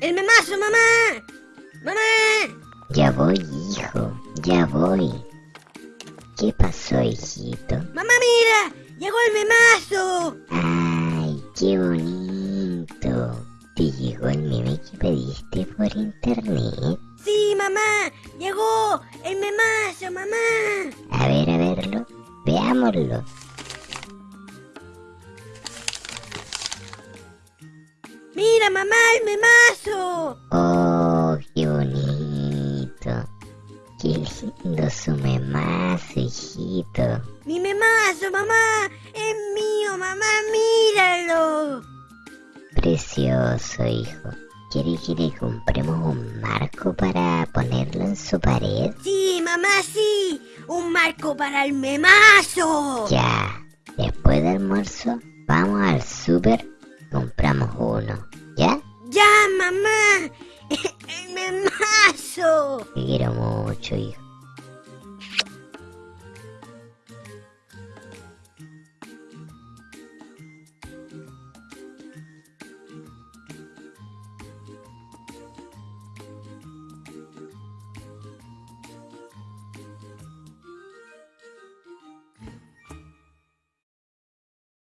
¡El memazo, mamá! ¡Mamá! Ya voy, hijo, ya voy. ¿Qué pasó, hijito? ¡Mamá, mira! ¡Llegó el memazo! ¡Ay, qué bonito! ¿Te llegó el meme que pediste por internet? ¡Sí, mamá! ¡Llegó el memazo, mamá! A ver, a verlo. Veámoslo. ¡Mira, mamá, el memazo! ¡Oh, qué bonito! ¡Qué lindo su memazo, hijito! ¡Mi memazo, mamá! ¡Es mío, mamá! ¡Míralo! Precioso, hijo. ¿Quiere que le compremos un marco para ponerlo en su pared? ¡Sí, mamá, sí! ¡Un marco para el memazo! Ya. Después del almuerzo, vamos al súper, compramos uno. ¿Ya? ¡Ya, mamá! ¡El memazo! Te quiero mucho, hijo.